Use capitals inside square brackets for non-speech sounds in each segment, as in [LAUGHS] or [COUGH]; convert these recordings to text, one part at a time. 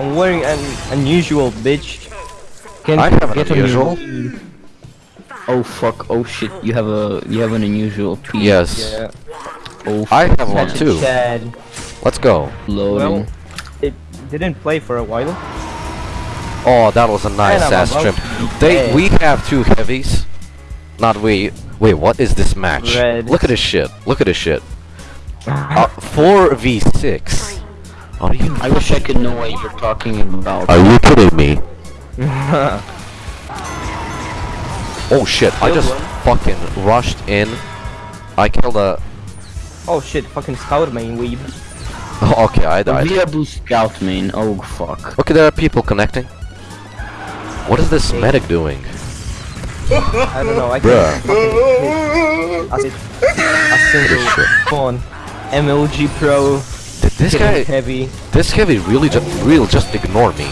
I'm wearing an unusual bitch. Can I have an get unusual. Oh fuck! Oh shit! You have a you have an unusual piece. Yes. Yeah. Oh I have one too. Chad. Let's go. loading. Well, it didn't play for a while. Oh, that was a nice ass about trip. They dead. we have two heavies. Not we. Wait, what is this match? Red. Look at this shit. Look at this shit. [LAUGHS] Uh, four v six. Are you? I wish I could know what you're talking about. Are you kidding me? [LAUGHS] Oh shit! I just one. fucking rushed in. I killed a. oh shit, fucking scout main weeb. [LAUGHS] Okay, I died. Weeaboo Scout main. Oh fuck. Okay, there are people connecting. What is this medic doing? [LAUGHS] I don't know, I can't fucking hit a, a single shit. phone. MLG Pro, Did this hitting guy, heavy. this heavy really just, real just ignore me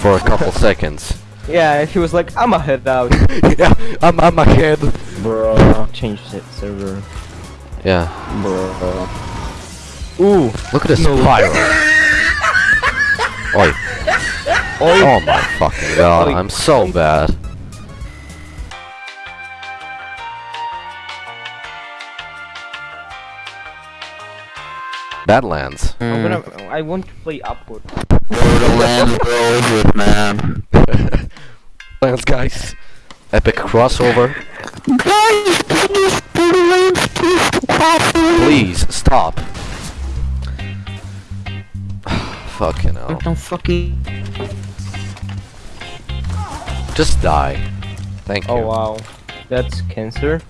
for a couple [LAUGHS] seconds? Yeah, he was like, I'ma head out. [LAUGHS] yeah, I'm, I'm ahead. Bruh. Change it, server. Yeah. Bro. Ooh, Look at this No. pyro. [LAUGHS] Oi. oi. Oh my fucking god, Oi. I'm so bad. Badlands. I'm hmm. gonna, I want to play upward. Borderlands, bro, is it, man? Badlands, guys. Epic crossover. Guys, please, Borderlands, please, crossover. Please stop. [SIGHS] Fucking hell. Don't fucking. Just die. Thank oh, you. Oh wow, that's cancer.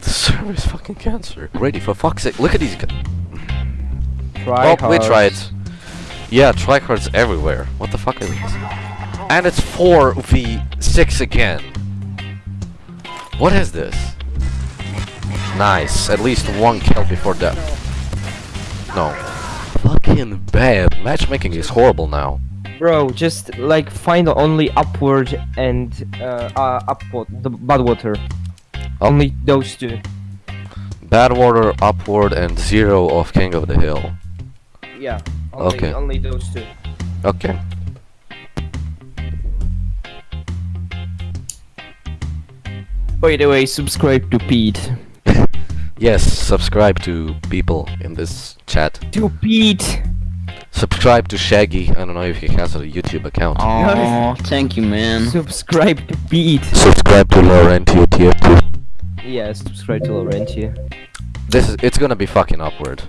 The server is fucking cancer. Ready for fuck's sake. Look at these Oh, we tried. Yeah, tryhards everywhere. What the fuck is this? And it's 4v6 again. What is this? Nice. At least one kill before death. No. Fucking bad. Matchmaking is horrible now. Bro, just like find only upward and uh, uh upward, the bad water. Oh. Only those two. Badwater, Upward, and Zero of King of the Hill. Yeah. Only, Okay. Only those two. Okay. By the way, subscribe to Pete. [LAUGHS] Yes, subscribe to people in this chat. To Pete. Subscribe to Shaggy. I don't know if he has a YouTube account. [LAUGHS] Oh, thank you, man. Subscribe to Pete. Subscribe to Laurentio TF2. Yeah, subscribe to Laurentia. This is it's gonna be fucking upward.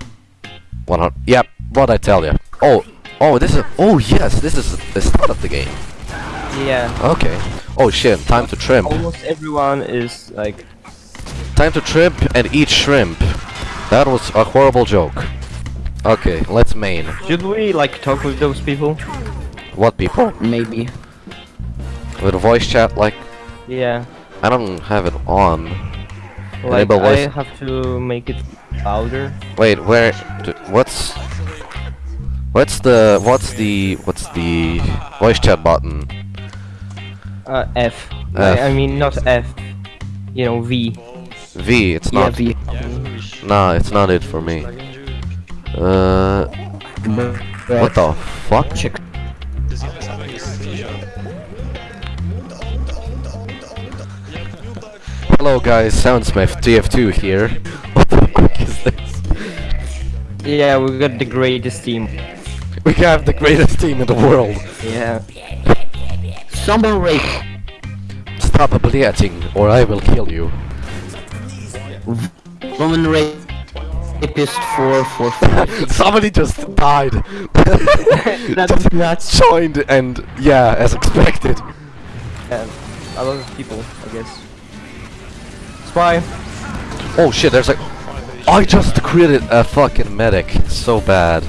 One hundred. Yep. What I tell you. Oh. Oh, this is. Oh yes, this is the start of the game. Yeah. Okay. Oh shit. Time to trim. Almost everyone is like. Time to trim and eat shrimp. That was a horrible joke. Okay, let's main. Should we like talk with those people? What people? Maybe. With voice chat? Like Yeah. I don't have it on. Like Enable I have to make it louder. Wait, where? What's? What's the? What's the? What's the voice chat button? Uh, F. F. I, I mean not F. You know V. V. It's Yeah, not. V. Nah, it's not it for me. Uh, what the fuck? Check. Hello guys, Soundsmith TF2 here. [LAUGHS] What the fuck is this? Yeah, we got the greatest team. We have the greatest team in the world. Yeah. Someone rape. Stop bleating or I will kill you. Woman rape. Rapist 445. [LAUGHS] Somebody just died. [LAUGHS] That's just nuts. joined and yeah, as expected. Yeah, a lot of people, I guess. Spy. Oh shit, there's like I just created a fucking medic. So bad.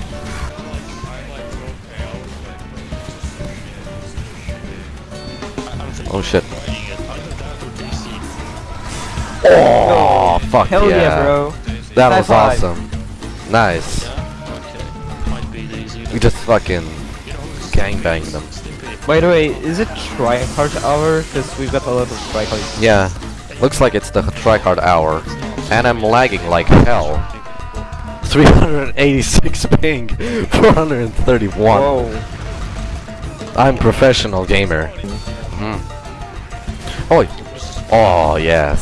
Oh shit. Oh fuck Hell yeah, yeah. bro. That High was five. awesome. Nice. We just fucking gangbanged them. By the way, is it tryhard hour? Because we've got a lot of tryhards. Yeah. Looks like it's the tryhard hour. And I'm lagging like hell. 386 [LAUGHS] ping, 431. Whoa. I'm professional gamer. Mm. Oh, oh yes.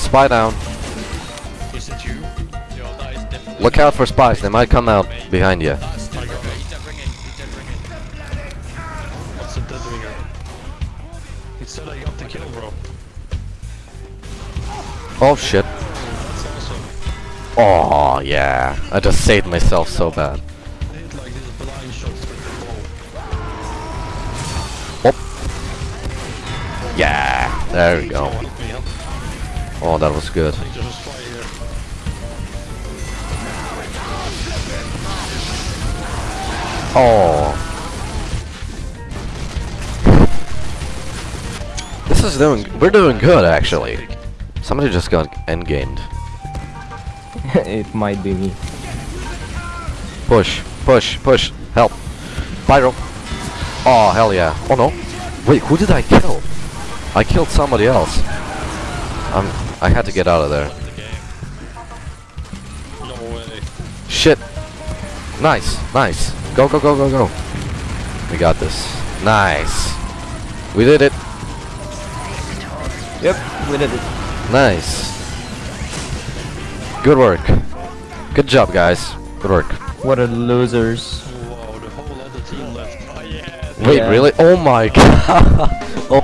Spy down. Is it you? Ja, that is definitely Look out for spies. They might come out behind you. Oh shit. Oh yeah. I just saved myself so bad. Bow. Yeah. There we go. Oh, that was good. Oh. This is doing. We're doing good actually. Somebody just got endgamed. [LAUGHS] it might be me. Push, push, push. Help. Pyro. Oh hell yeah. Oh no. Wait, who did I kill? I killed somebody else. I'm. I had to get out of there. Left the game. No way. Shit. Nice, nice. Go, go, go, go, go. We got this. Nice. We did it. Yep, we did it. Nice. Good work. Good job, guys. Good work. What a losers. Wow, the whole other team left. Oh yeah. Wait, Yeah. really? Oh my [LAUGHS] god. oh,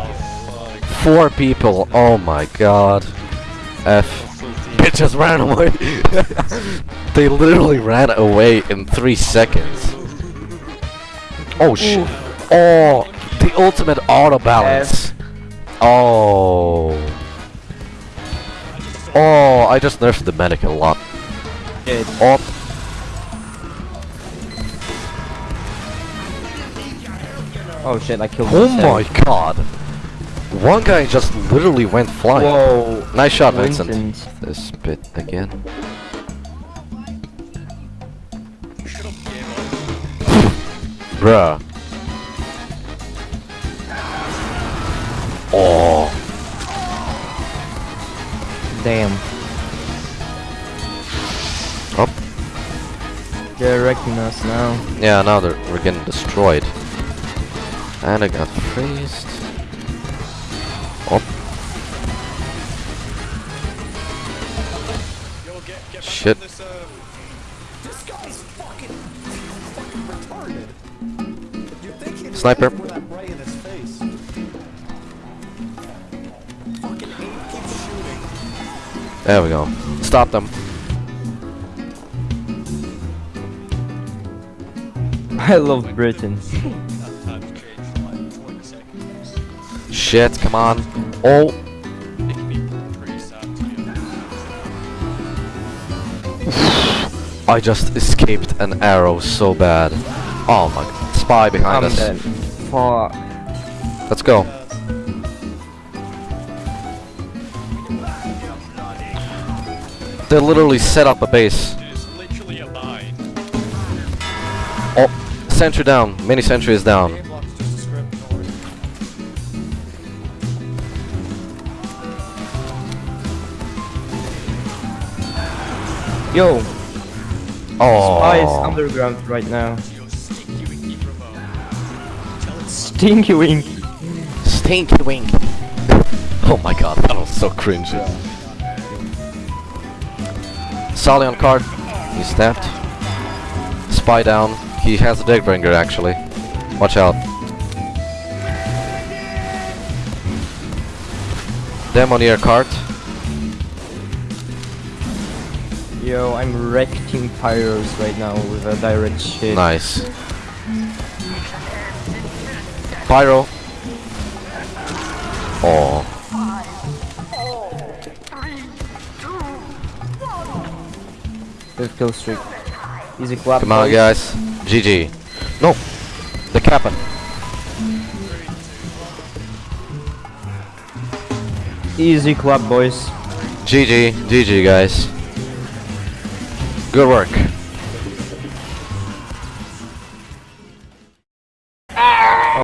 four people. Oh my god. F. Full team. It just ran away. [LAUGHS] they literally ran away in three seconds. Oh shit. Oh, the ultimate auto balance. Oh. Oh, I just nerfed the medic a lot. Shit. Oh, Oh shit, I killed oh my god. One guy just literally went flying. Whoa. Nice shot, Vincent. Vincent. This bit again. Shut up, game on. Bruh. Oh. Damn. Up. They're wrecking us now. Yeah, now they're, we're getting destroyed. And I got freezed. Oh, Yo, get, get Shit. this, uh, This guy's fucking, fucking retarded. You'd think Sniper. There we go. Stop them. I love Britain. that time changed like 20 seconds. Shit, come on. Oh, It can be pretty sad to be honest. I just escaped an arrow so bad. Oh my god. Spy behind I'm us. dead. Fuck. Let's go. They literally set up a base. A. Oh, sentry down. Mini sentry is down. Game lock's just a script north. Yo, Oh. Spy is underground right now. Stinky winky promo. Tell it Stinky wink. Stinky wink. oh my god, that was so cringy. Solly on card. He's stabbed. Spy down. He has a Deckbringer actually. Watch out. Demonier card. Yo, I'm wrecking pyros right now with a direct shit. Nice. Pyro. Oh. Fifth kill streak. Easy clap. Come on guys. GG. No. The captain. Easy clap, boys. GG. GG guys. Good work.